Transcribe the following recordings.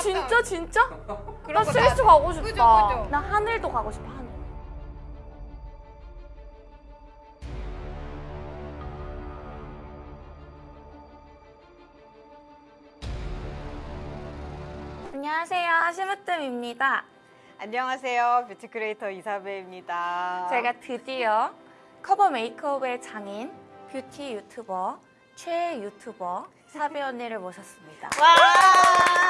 진짜 진짜? 그런 나거 스위스 다- 가고 싶다. 그죠, 그죠. 나 하늘도 가고 싶어 하늘. 안녕하세요, 심으뜸입니다. 안녕하세요. beauty creator 이사배입니다. 제가 드디어 커버 메이크업의 장인, 뷰티 유튜버, 최애 유튜버 사배 언니를 모셨습니다. 와!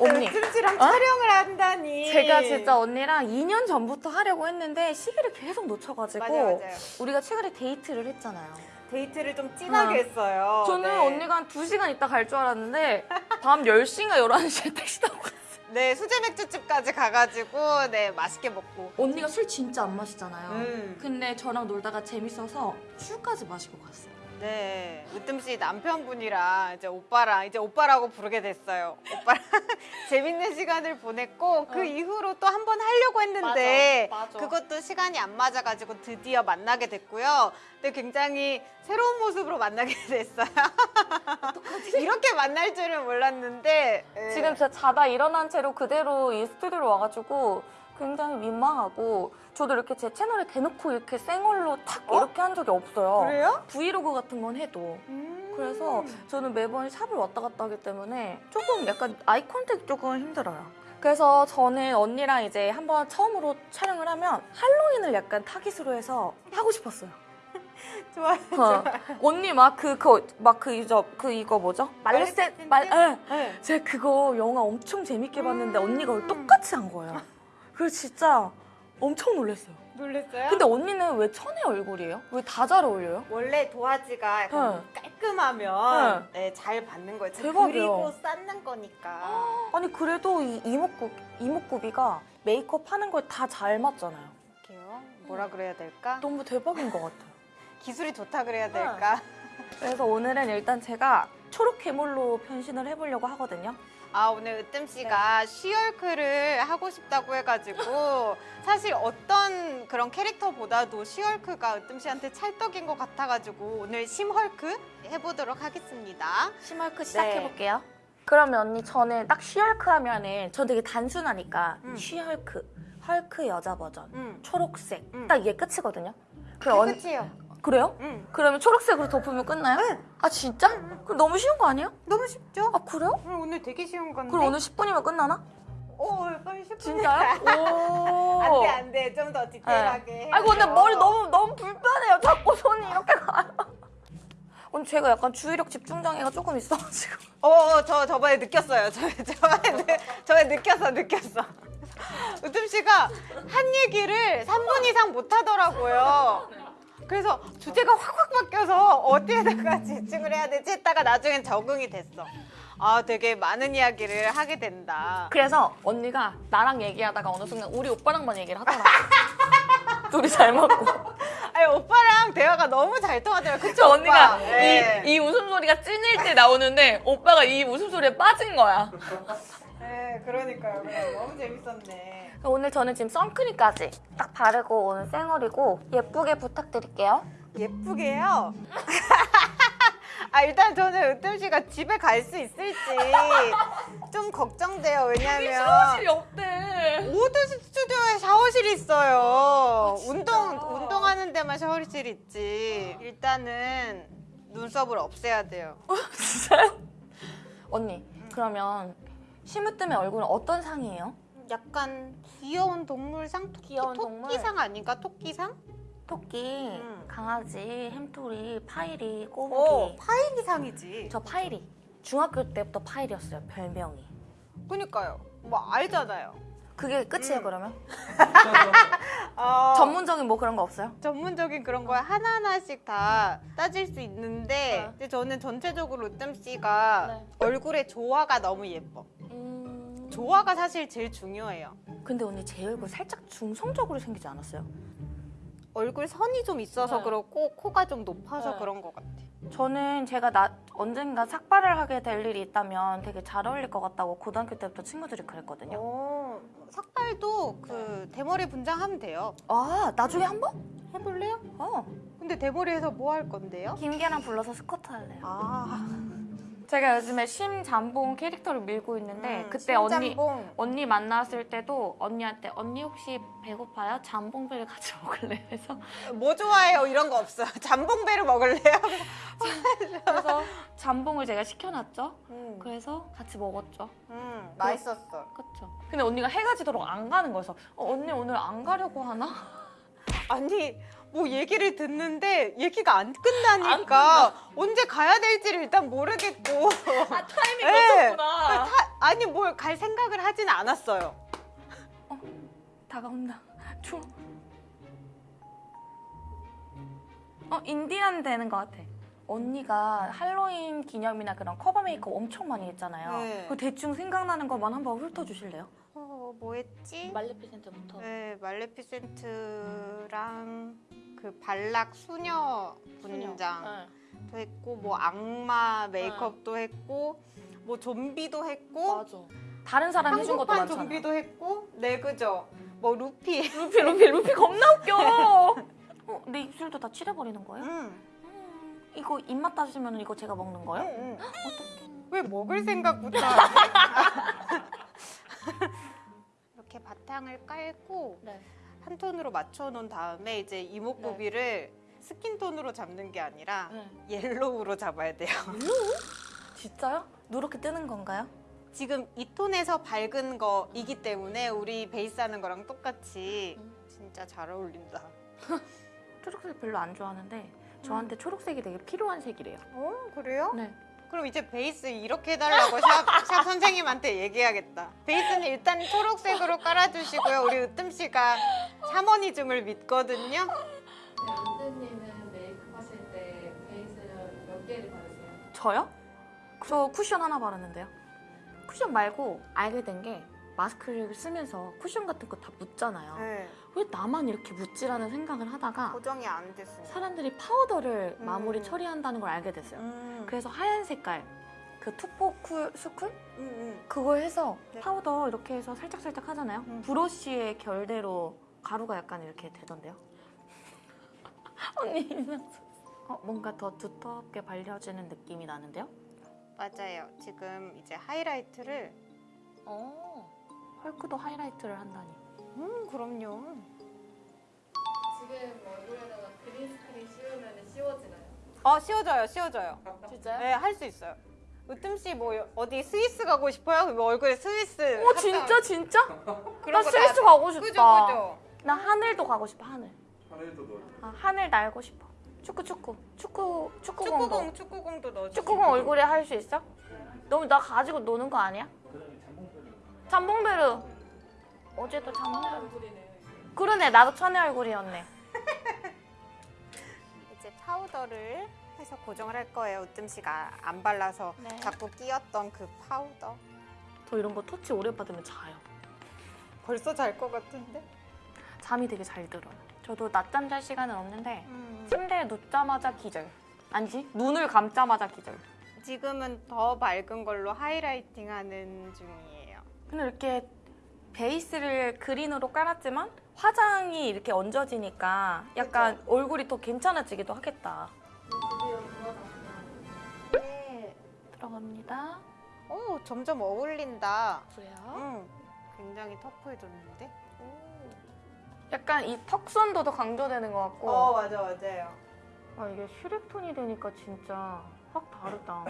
언니, 찜질랑 어? 촬영을 한다니. 제가 진짜 언니랑 2년 전부터 하려고 했는데 시기를 계속 놓쳐가지고 맞아요, 맞아요. 우리가 최근에 데이트를 했잖아요. 데이트를 좀 진하게 어. 했어요. 저는 네. 언니가 한 2시간 있다 갈 줄 알았는데 밤 10시인가 11시에 택시 타고 갔어요. 네, 수제 맥주집까지 가가지고 네 맛있게 먹고. 언니가 술 진짜 안 마시잖아요. 음. 근데 저랑 놀다가 재밌어서 술까지 마시고 갔어요. 네, 으뜸 씨 남편분이랑 이제 오빠랑 이제 오빠라고 부르게 됐어요. 오빠랑 재밌는 시간을 보냈고 그 어. 이후로 또 한 번 하려고 했는데 맞아, 맞아. 그것도 시간이 안 맞아가지고 드디어 만나게 됐고요. 근데 굉장히 새로운 모습으로 만나게 됐어요. 이렇게 만날 줄은 몰랐는데 네. 지금 진짜 자다 일어난 채로 그대로 이 스튜디오로 와가지고 굉장히 민망하고 저도 이렇게 제 채널에 대놓고 이렇게 생얼로 탁 어? 이렇게 한 적이 없어요. 그래요? 브이로그 같은 건 해도. 음. 그래서 저는 매번 샵을 왔다 갔다 하기 때문에 조금 약간 eye contact 조금 힘들어요. 그래서 저는 언니랑 이제 한번 처음으로 촬영을 하면 할로윈을 약간 타깃으로 해서 하고 싶었어요. 좋아요. 어. 언니 막그그막그그 이거 뭐죠? 말레세 말 예. 네. 제가 그거 영화 엄청 재밌게 봤는데 음. 언니가 똑같이 한 거예요. 그래서 진짜 엄청 놀랐어요. 놀랬어요? 근데 언니는 왜 천의 얼굴이에요? 왜 다 잘 어울려요? 원래 도화지가 약간 깔끔하면 네, 잘 받는 거예요. 대박이에요. 그리고 쌓는 거니까. 아니 그래도 이 이목구 이목구비가 메이크업 하는 걸 다 잘 맞잖아요. 어떡해요? 뭐라 그래야 될까? 너무 대박인 것 같아요. 기술이 좋다 그래야 될까? 그래서 오늘은 일단 제가 초록 괴물로 변신을 해보려고 하거든요. 아 오늘 으뜸 씨가 쉬얼크를 하고 싶다고 해가지고 사실 어떤 그런 캐릭터보다도 쉬얼크가 으뜸 씨한테 찰떡인 것 같아가지고 오늘 심헐크 해보도록 하겠습니다. 심얼크 시작해볼게요. 그러면 언니 저는 딱 쉬얼크 하면은 전 되게 단순하니까 음. 쉬얼크, 헐크 여자 버전, 응. 초록색 음. 딱 이게 끝이거든요. 그럼 언- 끝이에요. 그래요? 응. 그러면 초록색으로 덮으면 끝나요? 응. 아 진짜? 그럼 너무 쉬운 거 아니에요? 너무 쉽죠? 아 그래요? 오늘, 오늘 되게 쉬운 건데. 그럼 오늘 10분이면 끝나나? 오, 빨리 10분. 진짜요? 오. 안돼 안돼 좀 더 디테일하게. 네. 아이고 근데. 머리 너무 너무 불편해요. 자꾸 손이 이렇게 가요. 오늘 제가 약간 주의력 집중 장애가 조금 있어가지고. 어, 저 저번에 느꼈어요. 저 저번에 느- 저번에 느꼈어, 느꼈어. 으뜸 씨가 한 얘기를 3분 이상 못 하더라고요. 그래서 주제가 확확 바뀌어서 어디에다가 집중을 해야 되지 했다가 나중엔 적응이 됐어. 아, 되게 많은 이야기를 하게 된다. 그래서 언니가 나랑 얘기하다가 어느 순간 우리 오빠랑만 얘기를 하더라고. 둘이 잘 맞고. 아니, 오빠랑 대화가 너무 잘 통하더라고요. 그쵸, 저 언니가 오빠? 네. 이, 이 웃음소리가 찐일 때 나오는데 오빠가 이 웃음소리에 빠진 거야. 네, 그러니까요. 너무 재밌었네. 오늘 저는 지금 선크림까지 딱 바르고 오늘 쌩얼이고 예쁘게 부탁드릴게요. 예쁘게요. 아 일단 저는 으뜸 씨가 집에 갈 수 있을지 좀 걱정돼요. 왜냐면 샤워실이 없대. 모든 스튜디오에 샤워실이 있어요. 진짜? 운동 운동하는 데만 샤워실이 있지. 일단은 눈썹을 없애야 돼요. 진짜요? 언니 그러면 심으뜸의 얼굴은 어떤 상이에요? 약간 귀여운 동물 상 토, 귀여운 동물? 토끼상 아닌가? 토끼상? 토끼, 음. 강아지, 햄토리, 파이리, 오 꼬부기. 파이리상이지. 저 파이리. 중학교 때부터 파이리였어요 별명이. 그니까요. 뭐 알잖아요. 그게 끝이에요 음. 그러면? 어, 전문적인 뭐 그런 거 없어요? 전문적인 그런 거 하나하나씩 다 따질 수 있는데 어. 근데 저는 전체적으로 으뜸 씨가 네. 얼굴의 조화가 너무 예뻐. 음... 조화가 사실 제일 중요해요. 근데 언니 제 얼굴 살짝 중성적으로 생기지 않았어요? 얼굴 선이 좀 있어서 네. 그렇고 코가 좀 높아서 네. 그런 것 같아. 저는 제가 나 언젠가 삭발을 하게 될 일이 있다면 되게 잘 어울릴 것 같다고 고등학교 때부터 친구들이 그랬거든요. 어, 삭발도 그 대머리 분장하면 돼요. 아 나중에 한 번? 해볼래요? 어. 근데 대머리에서 뭐 할 건데요? 김계랑 불러서 스쿼트 할래요. 아 제가 요즘에 심잠봉 캐릭터를 밀고 있는데 음, 그때 언니 심잠봉. 언니 만났을 때도 언니한테 언니 혹시 배고파요? 잠봉배를 같이 먹을래? 해서 뭐 좋아해요? 이런 거 없어요. 잠봉배를 먹을래요? 그래서 잠봉을 제가 시켜놨죠. 음, 그래서 같이 먹었죠. 음, 맛있었어. 그쵸. 근데 언니가 해가 지도록 안 가는 거여서 어, 언니 오늘 안 가려고 하나? 아니 뭐 얘기를 듣는데 얘기가 안 끝나니까 언제 가야 될지를 일단 모르겠고 아 타이밍 네. 놓쳤구나. 타- 아니 뭘 갈 생각을 하진 않았어요. 다가온다. 추워. 어 인디안 되는 것 같아. 언니가 할로윈 기념이나 그런 커버 메이크업 엄청 많이 했잖아요. 네. 그 대충 생각나는 것만 한번 훑어주실래요? 어, 뭐 했지? 말레피센트부터. 네, 말레피센트랑 그 발락 수녀 분장도 네. 했고 뭐 악마 메이크업도 했고 뭐 좀비도 했고 맞아. 다른 사람 해준 것도 많잖아. 좀비도 했고 네 그죠 뭐 루피 루피 루피 루피 겁나 웃겨. 어, 내 입술도 다 칠해버리는 거예요? 응. 음, 이거 입맛 따지면 이거 제가 먹는 거예요? 응, 응. 어떡해. 왜 먹을 생각부터 하지? 바탕을 깔고 네. 한 톤으로 맞춰 놓은 다음에 이제 이목구비를 skin tone으로 잡는 게 아니라 네. yellow로 잡아야 돼요. 진짜요? 누렇게 뜨는 건가요? 지금 이 톤에서 밝은 거이기 때문에 우리 베이스 하는 거랑 똑같이 음. 진짜 잘 어울린다. 초록색 별로 안 좋아하는데 저한테 초록색이 되게 필요한 색이래요. 어 그래요? 네. 그럼 이제 베이스 이렇게 해달라고 샵, 샵 선생님한테 얘기하겠다. 베이스는 일단 초록색으로 깔아주시고요. 우리 으뜸 씨가 샤머니즘을 믿거든요. 안드님은 메이크업 하실 때 베이스는 몇 개를 바르세요? 저요? 저 쿠션 하나 바르는데요. 쿠션 말고 알게 된 게 마스크를 쓰면서 쿠션 같은 거 다 묻잖아요. 네, 왜 나만 이렇게 묻지라는 생각을 하다가 고정이 안 됐습니다. 사람들이 파우더를 음. 마무리 처리한다는 걸 알게 됐어요. 음, 그래서 하얀 색깔 그 투포쿨 수쿨 음, 음. 그걸 해서 네. 파우더 이렇게 해서 살짝 살짝 하잖아요. 음. 브러쉬의 결대로 가루가 약간 이렇게 되던데요. 언니. 어, 뭔가 더 두텁게 발려지는 느낌이 나는데요. 맞아요. 지금 이제 하이라이트를 어. 헐크도 하이라이트를 한다니. 음 그럼요. 지금 얼굴에다가 green screen 씌우면 씌워지나요? 어 씌워져요, 씌워져요. 진짜요? 네, 할 수 있어요. 으뜸 씨 뭐 어디 스위스 가고 싶어요? 그럼 얼굴에 스위스. 어 진짜 진짜? 나거 스위스 다- 가고 싶다. 그죠, 그죠. 나 하늘도 가고 싶어 하늘. 하늘도 넣어. 아, 하늘 날고 싶어. 축구 축구 축구 축구공도. 축구공, 축구공도 넣어주고. 축구공 얼굴에 할 수 있어? 너무 나 가지고 노는 거 아니야? 잠봉베르. 잠봉베르. 얼굴이네. 그러네 나도 천의 얼굴이었네. 이제 파우더를 해서 고정을 할 거예요. 으뜸 씨가 안 발라서 네. 자꾸 끼었던 그 파우더. 저 이런 거 터치 오래 받으면 자요. 벌써 잘 것 같은데? 잠이 되게 잘 들어요. 저도 낮잠 잘 시간은 없는데 음. 침대에 눕자마자 기절. 아니지? 눈을 감자마자 기절. 지금은 더 밝은 걸로 하이라이팅 하는 중이에요. 근데 이렇게 베이스를 그린으로 깔았지만 화장이 이렇게 얹어지니까 약간 얼굴이 더 괜찮아지기도 하겠다. 네. 들어갑니다. 오, 점점 어울린다. 그래요? 응. 굉장히 터프해졌는데? 약간 이 턱선도 더 강조되는 것 같고 어, 맞아, 맞아요. 아 이게 슈렉 톤이 되니까 진짜 확 다르다.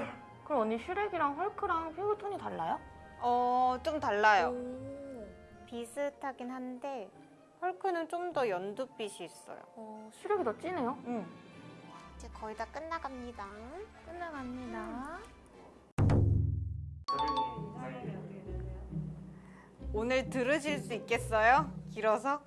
그럼 언니 슈렉이랑 헐크랑 피부 톤이 달라요? 어, 좀 달라요. 오. 비슷하긴 한데 헐크는 좀 더 연두빛이 있어요. 어, 슈렉이 더 진해요? 응. 이제 거의 다 끝나갑니다. 끝나갑니다. 오늘 들으실 수 있겠어요? 길어서?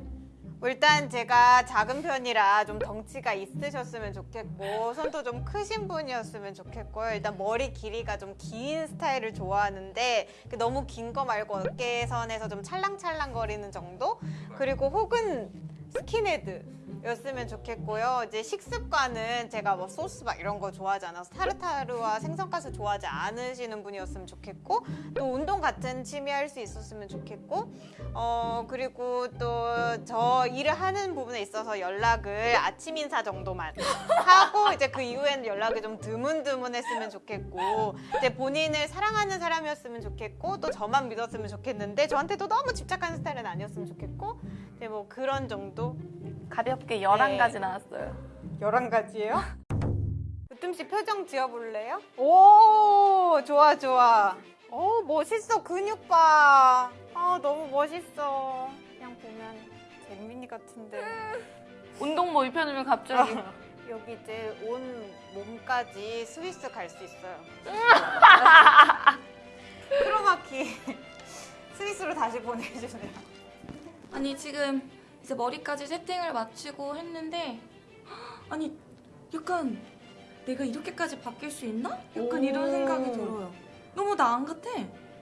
뭐 일단 제가 작은 편이라 좀 덩치가 있으셨으면 좋겠고 손도 좀 크신 분이었으면 좋겠고요. 일단 머리 길이가 좀 긴 스타일을 좋아하는데 그 너무 긴 거 말고 어깨선에서 좀 찰랑찰랑 거리는 정도? 그리고 혹은 스킨헤드 였으면 좋겠고요. 이제 식습관은 제가 뭐 소스 막 이런 거 좋아하지 않아서 타르타르와 생선가스 좋아하지 않으시는 분이었으면 좋겠고 또 운동 같은 취미 할 수 있었으면 좋겠고 어 그리고 또 저 일을 하는 부분에 있어서 연락을 아침 인사 정도만 하고 이제 그 이후에는 연락이 좀 드문드문했으면 좋겠고 이제 본인을 사랑하는 사람이었으면 좋겠고 또 저만 믿었으면 좋겠는데 저한테도 너무 집착하는 스타일은 아니었으면 좋겠고 이제 뭐 그런 정도 가볍게 네. 11가지 나왔어요. 11가지예요? 으뜸 씨 표정 지어볼래요? 오 좋아 좋아 오 멋있어 근육 봐. 아 너무 멋있어. 그냥 보면 잼민이 같은데. 운동복 입혀주면 갑자기 여기 이제 온 몸까지 스위스 갈 수 있어요. 크로마키 스위스로 다시 보내주세요. 아니 지금 이제 머리까지 세팅을 마치고 했는데 아니 약간 내가 이렇게까지 바뀔 수 있나? 약간 오. 이런 생각이 들어요. 너무 나 안 같아.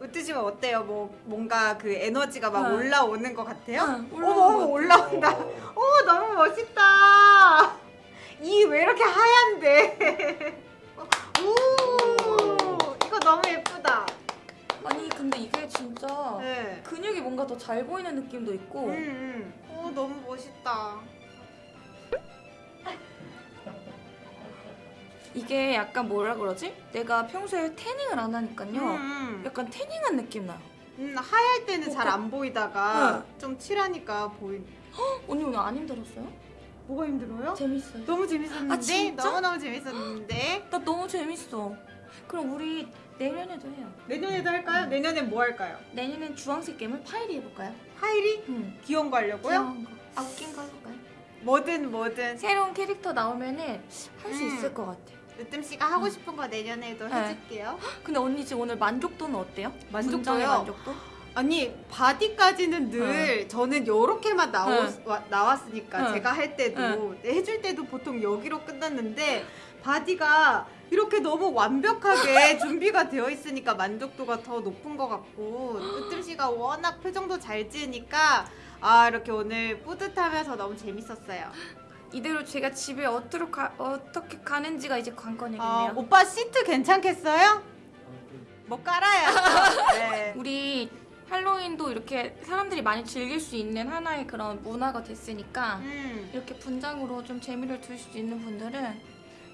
으뜨지면 어때요? 뭐 뭔가 그 에너지가 막 네. 올라오는 것 같아요? 응, 어머 올라온다. 오 너무 멋있다. 이 왜 이렇게 하얀데? 오 이거 너무 예쁘다. 아니 근데 이게 진짜 네. 근육이 뭔가 더 잘 보이는 느낌도 있고 음, 음. 오 너무 멋있다. 이게 약간 뭐라 그러지? 내가 평소에 태닝을 안 하니까요. 음, 약간 태닝한 느낌 나요. 음, 하얄 때는 잘 어, 안 보이다가 좀 칠하니까 보인. 언니 오늘 안 힘들었어요? 뭐가 힘들어요? 재밌어요. 너무 재밌었는데 아, 진짜? 너무 너무 재밌었는데 나 너무 재밌어. 그럼 우리 내년에도 해요. 내년에도 할까요? 내년에 뭐 할까요? 내년엔 주황색 게임을 파이리 해볼까요? 파이리 응. 귀여운 거 하려고요? 귀여운 거. 아 웃긴 거 해볼까요? 뭐든 뭐든 새로운 캐릭터 나오면은 할수 음. 있을 것 같아. 으뜸 씨가 하고 싶은 거 내년에도 네. 해줄게요. 근데 언니 지금 오늘 만족도는 어때요? 만족도요? 만족도? 아니 바디까지는 늘 저는 요렇게만 나오, 네. 와- 나왔으니까 네. 제가 할 때도 해줄 때도 보통 여기로 끝났는데 바디가 이렇게 너무 완벽하게 준비가 되어 있으니까 만족도가 더 높은 것 같고 으뜸 씨가 워낙 표정도 잘 지으니까 아 이렇게 오늘 뿌듯하면서 너무 재밌었어요. 이대로 제가 집에 어떻게, 가, 어떻게 가는지가 이제 관건이겠네요. 어, 오빠 시트 괜찮겠어요? 뭐 깔아야죠. 네. 우리 할로윈도 이렇게 사람들이 많이 즐길 수 있는 하나의 그런 문화가 됐으니까 음. 이렇게 분장으로 좀 재미를 둘 수 있는 분들은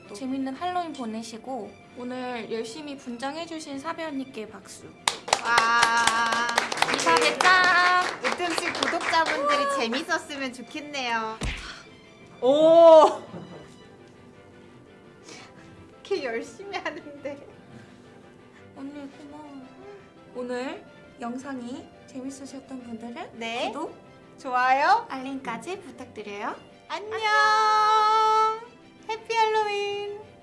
또 재밌는 할로윈 보내시고 오늘 열심히 분장해주신 사배 언니께 박수. 와. 이사배 짱! 으뜸씨 구독자분들이 재밌었으면 좋겠네요. 오. 이렇게 열심히 하는데. 언니 고마워. 오늘 영상이 재밌으셨던 분들은 네. 구독, 좋아요. 알림까지 부탁드려요. 안녕. 해피 할로윈.